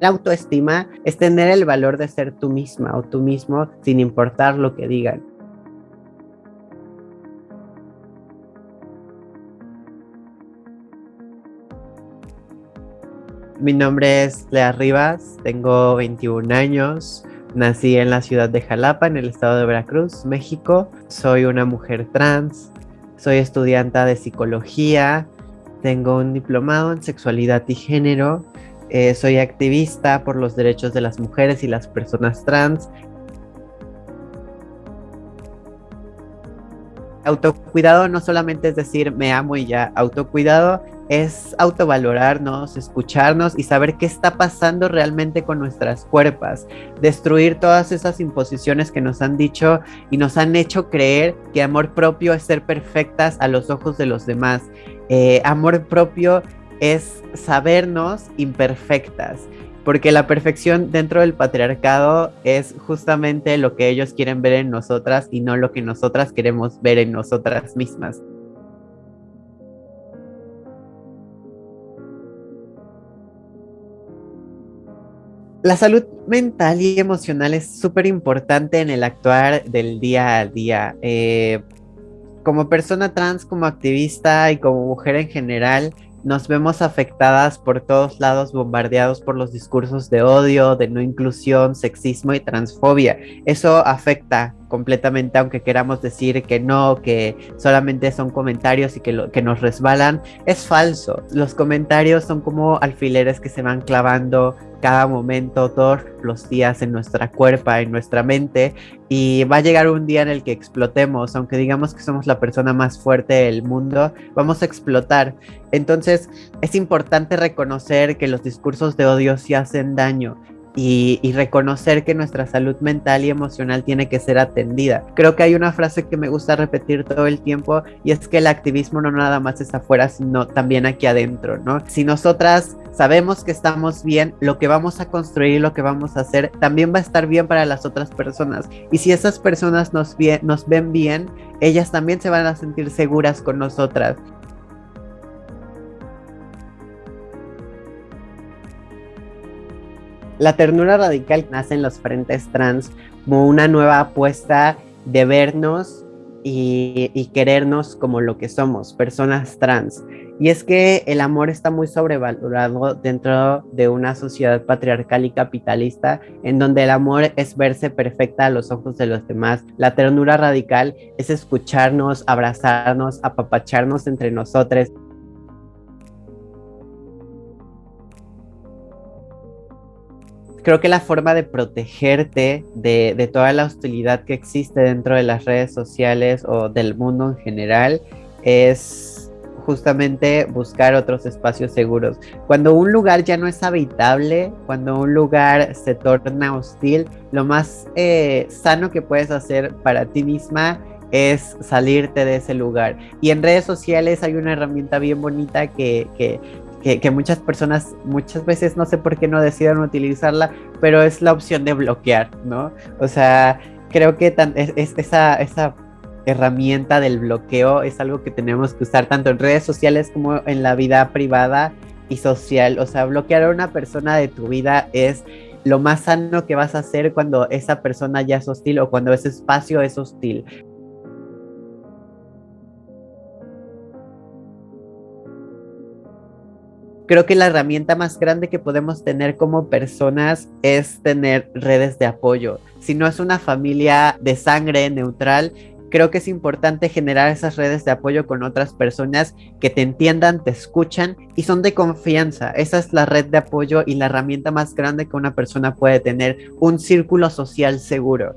La autoestima es tener el valor de ser tú misma o tú mismo sin importar lo que digan. Mi nombre es Lea Rivas, tengo 21 años, nací en la ciudad de Jalapa, en el estado de Veracruz, México. Soy una mujer trans, soy estudiante de psicología, tengo un diplomado en sexualidad y género, eh, soy activista por los derechos de las mujeres y las personas trans. Autocuidado no solamente es decir me amo y ya, autocuidado es autovalorarnos, escucharnos y saber qué está pasando realmente con nuestras cuerpos, destruir todas esas imposiciones que nos han dicho y nos han hecho creer que amor propio es ser perfectas a los ojos de los demás. Eh, amor propio es sabernos imperfectas, porque la perfección dentro del patriarcado es justamente lo que ellos quieren ver en nosotras y no lo que nosotras queremos ver en nosotras mismas. La salud mental y emocional es súper importante en el actuar del día a día. Eh, como persona trans, como activista y como mujer en general, nos vemos afectadas por todos lados, bombardeados por los discursos de odio, de no inclusión, sexismo y transfobia. Eso afecta completamente, aunque queramos decir que no, que solamente son comentarios y que, lo, que nos resbalan, es falso. Los comentarios son como alfileres que se van clavando cada momento, todos los días en nuestra cuerpo, en nuestra mente, y va a llegar un día en el que explotemos, aunque digamos que somos la persona más fuerte del mundo, vamos a explotar. Entonces es importante reconocer que los discursos de odio sí hacen daño y, reconocer que nuestra salud mental y emocional tiene que ser atendida. Creo que hay una frase que me gusta repetir todo el tiempo y es que el activismo no nada más es afuera, sino también aquí adentro, ¿no? Si nosotras sabemos que estamos bien, lo que vamos a construir, lo que vamos a hacer, también va a estar bien para las otras personas. Y si esas personas nos, nos ven bien, ellas también se van a sentir seguras con nosotras. La ternura radical nace en los frentes trans como una nueva apuesta de vernos y, querernos como lo que somos, personas trans. Y es que el amor está muy sobrevalorado dentro de una sociedad patriarcal y capitalista en donde el amor es verse perfecta a los ojos de los demás. La ternura radical es escucharnos, abrazarnos, apapacharnos entre nosotros. Creo que la forma de protegerte de, toda la hostilidad que existe dentro de las redes sociales o del mundo en general es justamente buscar otros espacios seguros. Cuando un lugar ya no es habitable, cuando un lugar se torna hostil, lo más eh, sano que puedes hacer para ti misma es salirte de ese lugar. Y en redes sociales hay una herramienta bien bonita que, que, que, muchas personas muchas veces no sé por qué no deciden utilizarla, pero es la opción de bloquear, ¿no? O sea, creo que es, esa, esa herramienta del bloqueo es algo que tenemos que usar tanto en redes sociales como en la vida privada y social. O sea, bloquear a una persona de tu vida es lo más sano que vas a hacer cuando esa persona ya es hostil o cuando ese espacio es hostil. Creo que la herramienta más grande que podemos tener como personas es tener redes de apoyo. Si no es una familia de sangre neutral, creo que es importante generar esas redes de apoyo con otras personas que te entiendan, te escuchan y son de confianza. Esa es la red de apoyo y la herramienta más grande que una persona puede tener, un círculo social seguro.